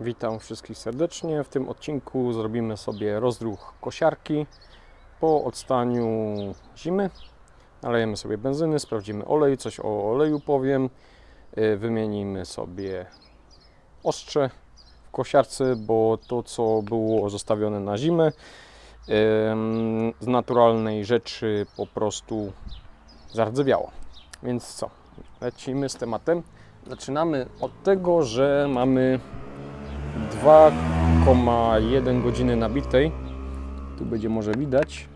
Witam wszystkich serdecznie. W tym odcinku zrobimy sobie rozruch kosiarki po odstaniu zimy. Nalejemy sobie benzyny, sprawdzimy olej, coś o oleju powiem. Yy, Wymienimy sobie ostrze w kosiarce, bo to co było zostawione na zimę z naturalnej rzeczy po prostu zardzewiało. Więc co? Lecimy z tematem. Zaczynamy od tego, że mamy 2,1 godziny nabitej. Tu będzie może widać.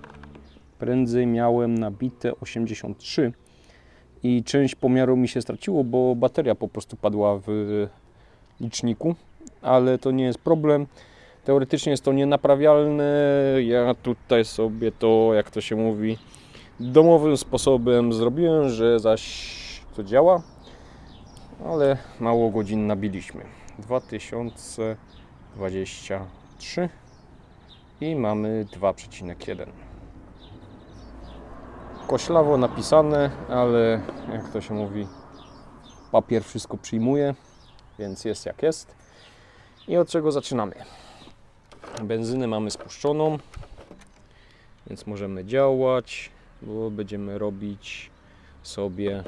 Prędzej miałem nabite 83 i część pomiaru mi się straciło, bo bateria po prostu padła w liczniku, ale to nie jest problem. Teoretycznie jest to nienaprawialne. Ja tutaj sobie to, jak to się mówi, domowym sposobem zrobiłem, że zaś to działa, ale mało godzin nabiliśmy. 2023 i mamy 2,1. Koślawo napisane, ale jak to się mówi, papier wszystko przyjmuje, więc jest jak jest. I od czego zaczynamy? Benzynę mamy spuszczoną, więc możemy działać, bo będziemy robić sobie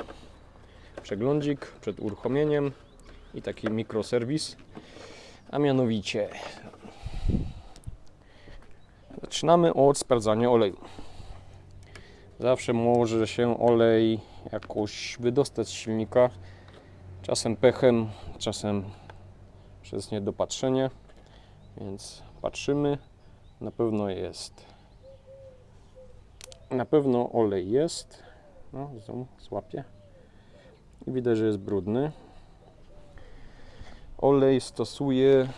przeglądzik przed uruchomieniem i taki mikroserwis, a mianowicie zaczynamy od sprawdzania oleju. Zawsze może się olej jakoś wydostać z silnika, czasem pechem, czasem przez niedopatrzenie, więc patrzymy, na pewno jest. Na pewno olej jest. No, zoom. I widać, że jest brudny. Olej stosuję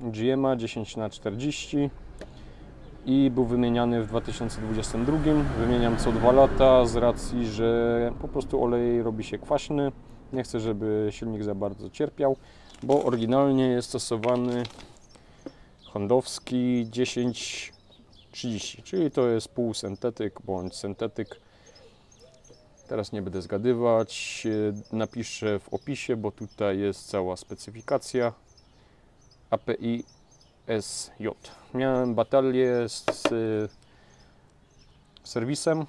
GMA 10 na 40 i był wymieniany w 2022. Wymieniam co dwa lata z racji, że po prostu olej robi się kwaśny. Nie chcę, żeby silnik za bardzo cierpiał, bo oryginalnie jest stosowany Hondowski 1030, czyli to jest półsyntetyk bądź syntetyk Teraz nie będę zgadywać. e, Napiszę w opisie, bo tutaj jest cała specyfikacja. API SJ. Miałem batalię z e, serwisem.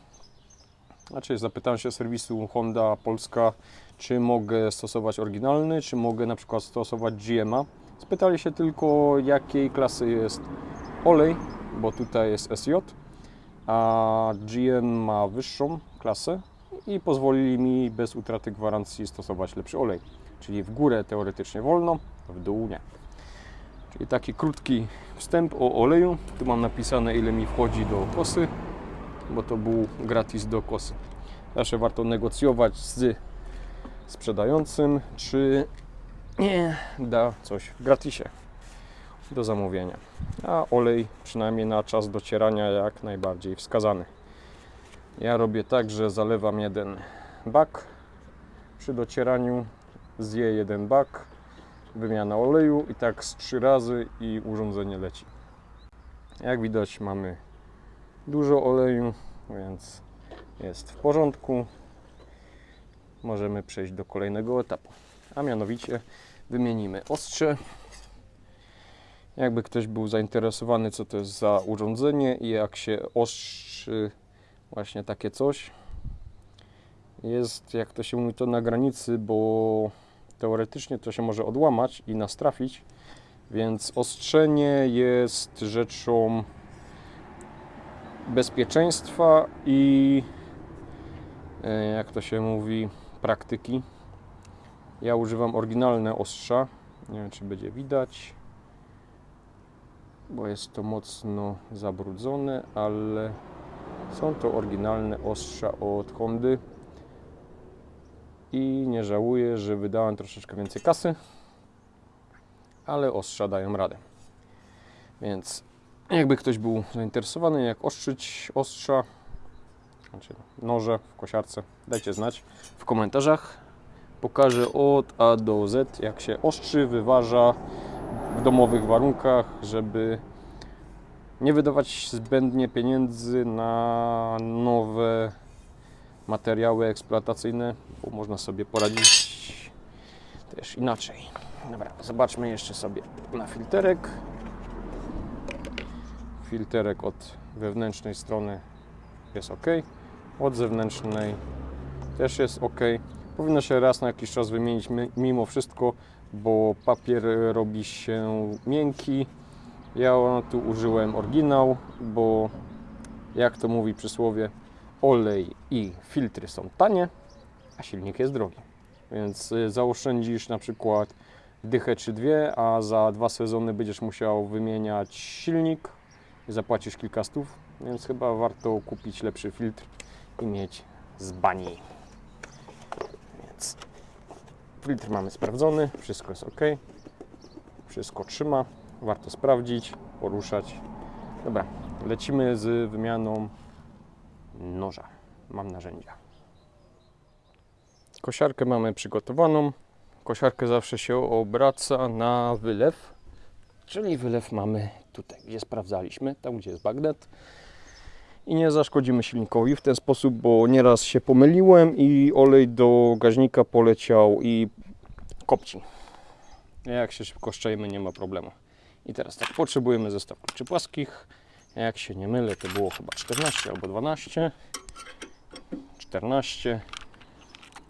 Znaczy zapytałem się serwisu Honda Polska, czy mogę stosować oryginalny, czy mogę na przykład stosować GMA. Spytali się tylko jakiej klasy jest olej, bo tutaj jest SJ, a GM ma wyższą klasę, i pozwolili mi bez utraty gwarancji stosować lepszy olej. Czyli w górę teoretycznie wolno, w dół nie. Czyli taki krótki wstęp o oleju. Tu mam napisane ile mi wchodzi do kosy, bo to był gratis do kosy. Zawsze warto negocjować z sprzedającym, czy nie da coś w gratisie do zamówienia. A olej przynajmniej na czas docierania jak najbardziej wskazany. Ja robię tak, że zalewam jeden bak przy docieraniu, zje jeden bak, wymiana oleju i tak z trzy razy i urządzenie leci. Jak widać mamy dużo oleju, więc jest w porządku. Możemy przejść do kolejnego etapu, a mianowicie wymienimy ostrze. Jakby ktoś był zainteresowany, co to jest za urządzenie i jak się ostrzy właśnie takie coś. Jest, jak to się mówi, to na granicy, bo teoretycznie to się może odłamać i nas trafić, więc ostrzenie jest rzeczą bezpieczeństwa i e, jak to się mówi, praktyki. Ja używam oryginalne ostrza. Nie wiem, czy będzie widać, bo jest to mocno zabrudzone, ale są to oryginalne ostrza od Hondy i nie żałuję, że wydałem troszeczkę więcej kasy, ale ostrza dają radę. Więc jakby ktoś był zainteresowany, jak ostrzyć ostrza, znaczy noże w kosiarce, dajcie znać w komentarzach. Pokażę od A do Z, jak się ostrzy, wyważa w domowych warunkach, żeby nie wydawać zbędnie pieniędzy na nowe materiały eksploatacyjne, bo można sobie poradzić też inaczej. Dobra, zobaczmy jeszcze sobie na filterek. Filterek od wewnętrznej strony jest ok, od zewnętrznej też jest ok. Powinno się raz na jakiś czas wymienić mi- mimo wszystko, bo papier robi się miękki. Ja tu użyłem oryginał, bo jak to mówi przysłowie, olej i filtry są tanie, a silnik jest drogi. Więc y, zaoszczędzisz na przykład dychę czy dwie, a za dwa sezony będziesz musiał wymieniać silnik i zapłacisz kilka stów, więc chyba warto kupić lepszy filtr i mieć z bani. Więc filtr mamy sprawdzony, wszystko jest ok, wszystko trzyma, warto sprawdzić, poruszać. Dobra, lecimy z wymianą noża. Mam narzędzia. Kosiarkę mamy przygotowaną. Kosiarkę zawsze się obraca na wylew, czyli wylew mamy tutaj, gdzie sprawdzaliśmy, tam gdzie jest bagnet. I nie zaszkodzimy silnikowi w ten sposób, bo nieraz się pomyliłem i olej do gaźnika poleciał i kopci. Jak się szybko szczejemy, nie ma problemu. I teraz tak, potrzebujemy zestaw kluczy płaskich. Jak się nie mylę, to było chyba 14 albo 12. 14.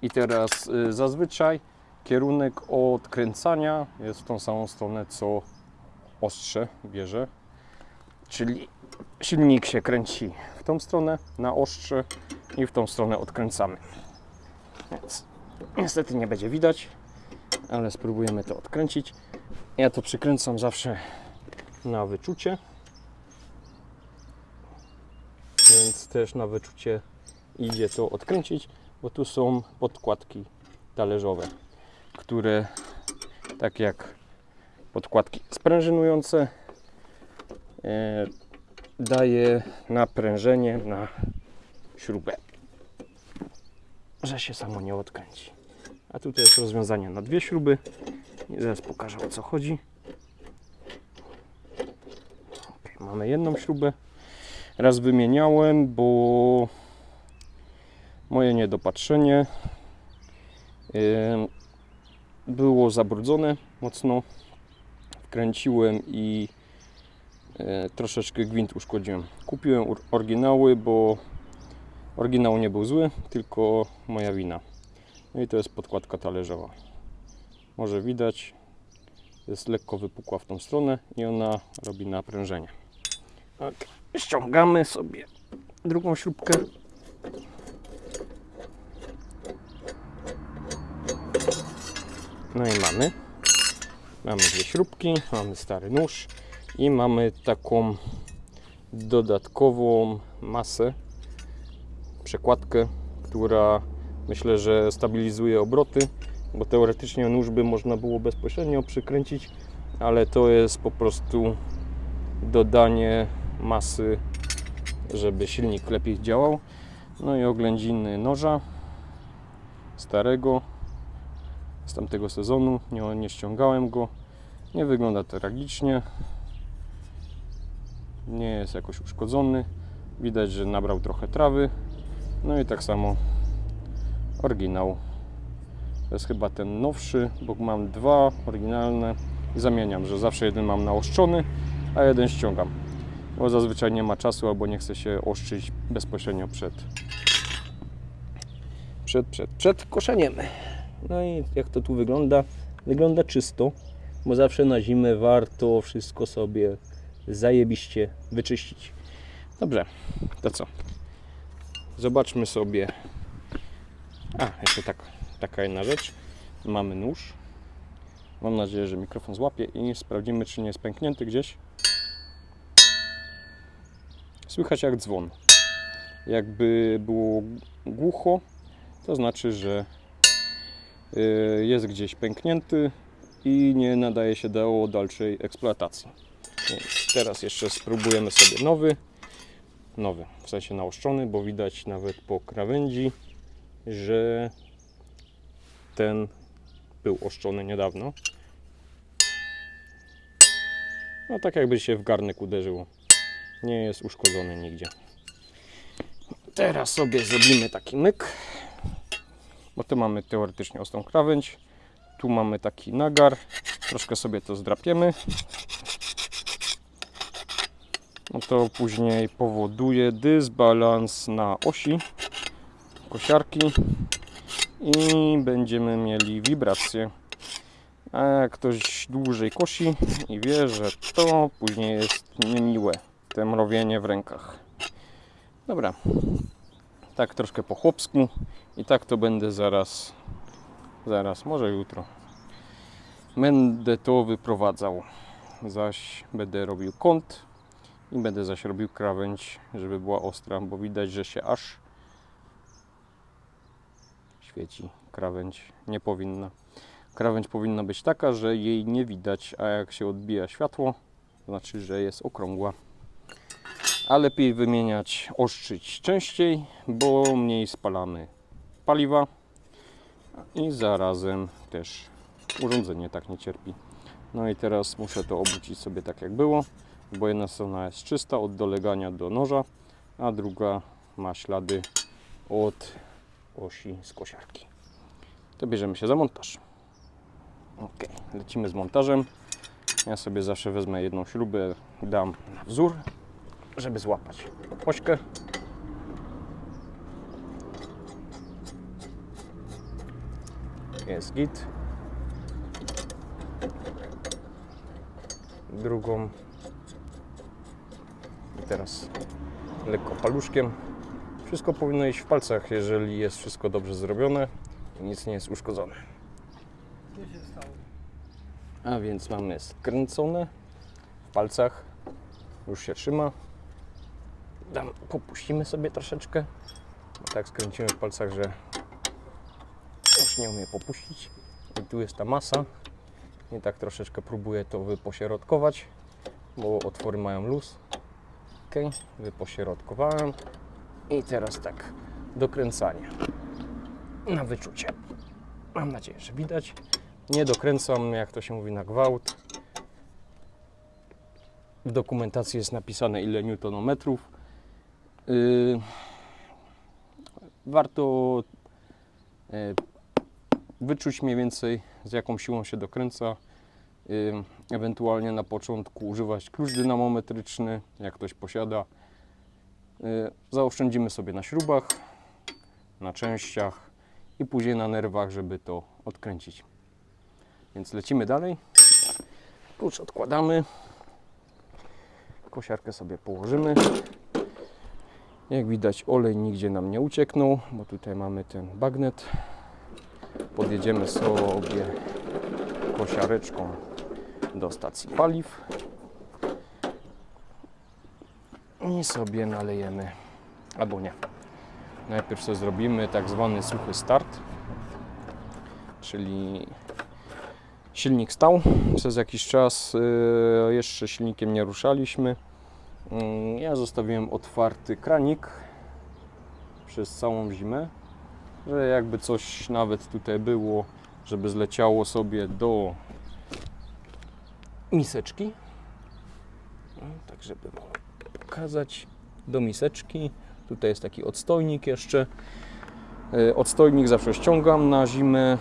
I teraz y, zazwyczaj kierunek odkręcania jest w tą samą stronę, co ostrze bierze. Czyli silnik się kręci w tą stronę, na ostrze i w tą stronę odkręcamy. Więc niestety nie będzie widać, ale spróbujemy to odkręcić. Ja to przykręcam zawsze na wyczucie. Więc też na wyczucie idzie to odkręcić, bo tu są podkładki talerzowe, które tak jak podkładki sprężynujące e, daje naprężenie na śrubę, że się samo nie odkręci. A tutaj jest rozwiązanie na dwie śruby. I zaraz pokażę o co chodzi. Ok, mamy jedną śrubę. Raz wymieniałem, bo moje niedopatrzenie było zabrudzone mocno. Wkręciłem i e, troszeczkę gwint uszkodziłem. Kupiłem oryginały, bo oryginał nie był zły, tylko moja wina. No i to jest podkładka talerzowa. Może widać, jest lekko wypukła w tą stronę i ona robi naprężenie. Ok, Ściągamy sobie drugą śrubkę. No i mamy. Mamy dwie śrubki, mamy stary nóż i mamy taką dodatkową masę, przekładkę, która myślę, że stabilizuje obroty, bo teoretycznie nóż by można było bezpośrednio przykręcić, ale to jest po prostu dodanie masy, żeby silnik lepiej działał. No i oględziny noża starego z tamtego sezonu, nie, nie ściągałem go. Nie wygląda tragicznie. Nie jest jakoś uszkodzony. Widać, że nabrał trochę trawy. No i tak samo oryginał. To jest chyba ten nowszy, bo mam dwa oryginalne i zamieniam, że zawsze jeden mam naoszczony, a jeden ściągam. Bo zazwyczaj nie ma czasu albo nie chce się oszczyć bezpośrednio przed przed, przed, przed koszeniem. No i jak to tu wygląda? Wygląda czysto, bo zawsze na zimę warto wszystko sobie zajebiście wyczyścić. Dobrze, to co? Zobaczmy sobie. A, jeszcze tak, taka jedna rzecz. Mamy nóż. Mam nadzieję, że mikrofon złapie i sprawdzimy, czy nie jest pęknięty gdzieś. Słychać jak dzwon. Jakby było głucho, to znaczy, że y, jest gdzieś pęknięty i nie nadaje się do dalszej eksploatacji. Więc teraz jeszcze spróbujemy sobie nowy. Nowy, w sensie naoszczony, bo widać nawet po krawędzi, że ten był oszczony niedawno. No tak jakby się w garnek uderzyło. Nie jest uszkodzony nigdzie. Teraz sobie zrobimy taki myk bo tu mamy teoretycznie ostrą krawędź. Tu mamy taki nagar. Troszkę sobie to zdrapiemy. No to później powoduje dysbalans na osi kosiarki i będziemy mieli wibrację. A jak ktoś dłużej kosi i wie, że to później jest niemiłe, te mrowienie w rękach. Dobra, tak troszkę po chłopsku i tak to będę zaraz, zaraz, może jutro. Będę to wyprowadzał, zaś będę robił kąt i będę zaś robił krawędź, żeby była ostra, bo widać, że się aż świeci krawędź, nie powinna. Krawędź powinna być taka, że jej nie widać, a jak się odbija światło, to znaczy, że jest okrągła. A lepiej wymieniać, ostrzyć częściej, bo mniej spalamy paliwa i zarazem też urządzenie tak nie cierpi. No i teraz muszę to obrócić sobie tak jak było, bo jedna strona jest czysta od dolegania do noża, a druga ma ślady od osi z kosiarki. To bierzemy się za montaż. Ok, lecimy z montażem. Ja sobie zawsze wezmę jedną śrubę, dam na wzór, żeby złapać ośkę. Jest git. Drugą. I teraz lekko paluszkiem. Wszystko powinno iść w palcach, jeżeli jest wszystko dobrze zrobione i nic nie jest uszkodzone. Co się stało? A więc mamy skręcone w palcach. Już się trzyma. Dam, popuścimy sobie troszeczkę. Tak skręcimy w palcach, że już nie umie popuścić. I tu jest ta masa. I tak troszeczkę próbuję to wypośrodkować, bo otwory mają luz. Ok, wypośrodkowałem. I teraz tak, dokręcanie na wyczucie. Mam nadzieję, że widać. Nie dokręcam, jak to się mówi, na gwałt. W dokumentacji jest napisane ile newtonometrów. Yy, warto yy, wyczuć mniej więcej z jaką siłą się dokręca. Yy, ewentualnie na początku używać klucz dynamometryczny, jak ktoś posiada. Yy, zaoszczędzimy sobie na śrubach, na częściach i później na nerwach, żeby to odkręcić. Więc lecimy dalej. Klucz odkładamy. Kosiarkę sobie położymy. Jak widać olej nigdzie nam nie ucieknął, bo tutaj mamy ten bagnet. Podjedziemy sobie kosiareczką do stacji paliw. I sobie nalejemy, albo nie. Najpierw sobie zrobimy tak zwany suchy start, czyli silnik stał przez jakiś czas, yy, jeszcze silnikiem nie ruszaliśmy. Yy, Ja zostawiłem otwarty kranik przez całą zimę, że jakby coś nawet tutaj było, żeby zleciało sobie do miseczki. No, tak, żeby wam pokazać do miseczki. Tutaj jest taki odstojnik jeszcze. Yy, Odstojnik zawsze ściągam na zimę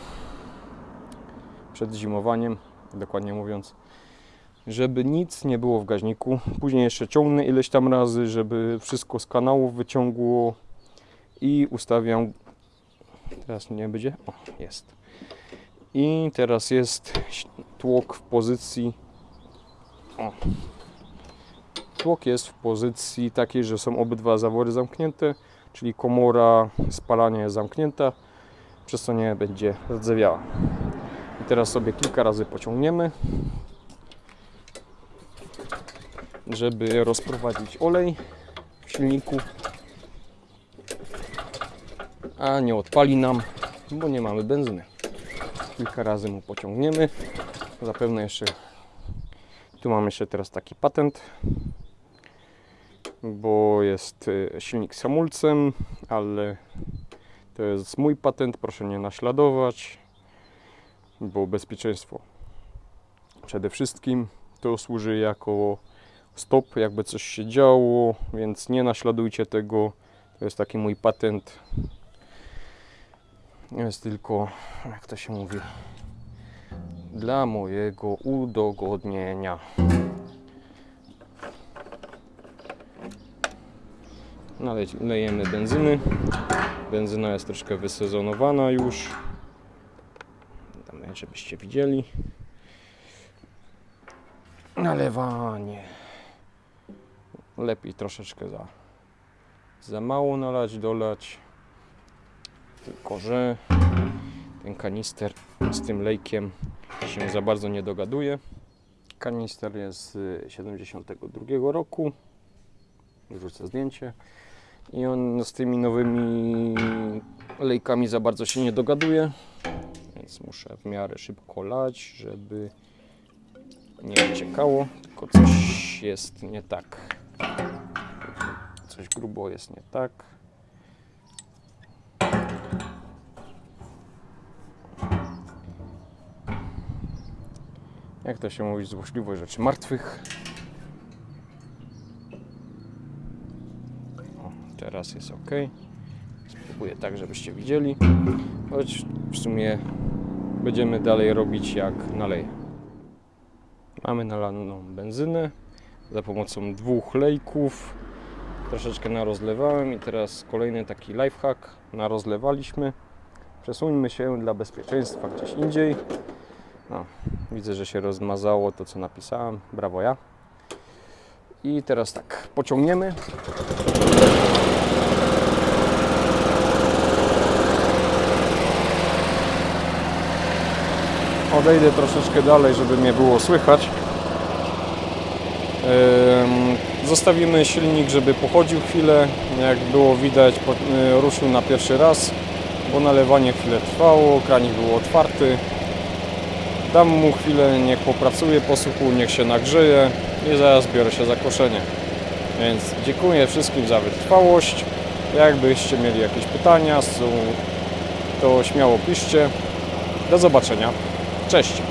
przed zimowaniem, dokładnie mówiąc, żeby nic nie było w gaźniku. Później jeszcze ciągnę ileś tam razy, żeby wszystko z kanałów wyciągło i ustawiam. Teraz nie będzie? O, jest. I teraz jest tłok w pozycji. O. Tłok jest w pozycji takiej, że są obydwa zawory zamknięte, czyli komora spalania jest zamknięta, przez co nie będzie rdzewiała. I teraz sobie kilka razy pociągniemy, żeby rozprowadzić olej w silniku, a nie odpali nam, bo nie mamy benzyny. Kilka razy mu pociągniemy. Zapewne jeszcze tu mam jeszcze teraz taki patent, bo jest y, silnik z hamulcem, ale to jest mój patent, proszę nie naśladować bo bezpieczeństwo przede wszystkim to służy jako stop, jakby coś się działo, więc nie naśladujcie tego. To jest taki mój patent. Jest tylko, jak to się mówi, dla mojego udogodnienia. Nalej- Lejemy benzyny. Benzyna jest troszkę wysezonowana już. Damy, żebyście widzieli. Nalewanie. Lepiej troszeczkę za, za mało nalać, dolać. Tylko, że ten kanister z tym lejkiem się za bardzo nie dogaduje. Kanister jest z 72 roku. Wrzucę zdjęcie. I on z tymi nowymi lejkami za bardzo się nie dogaduje. Więc muszę w miarę szybko lać, żeby nie ciekało. Tylko coś jest nie tak. Coś grubo jest nie tak. Jak to się mówi, złośliwość rzeczy martwych. O, teraz jest ok. Spróbuję tak, żebyście widzieli. Choć w sumie będziemy dalej robić jak naleję. Mamy nalaną benzynę za pomocą dwóch lejków. Troszeczkę narozlewałem i teraz kolejny taki lifehack. Narozlewaliśmy. Przesuńmy się dla bezpieczeństwa gdzieś indziej. No, widzę, że się rozmazało to, co napisałem. Brawo ja. I teraz tak, pociągniemy. Odejdę troszeczkę dalej, żeby mnie było słychać. Zostawimy silnik, żeby pochodził chwilę. Jak było widać, y, ruszył na pierwszy raz, bo nalewanie chwilę trwało, kranik był otwarty. Dam mu chwilę, niech popracuje po suchu, niech się nagrzeje i zaraz biorę się za koszenie. Więc dziękuję wszystkim za wytrwałość. Jakbyście mieli jakieś pytania, to śmiało piszcie. Do zobaczenia. Cześć.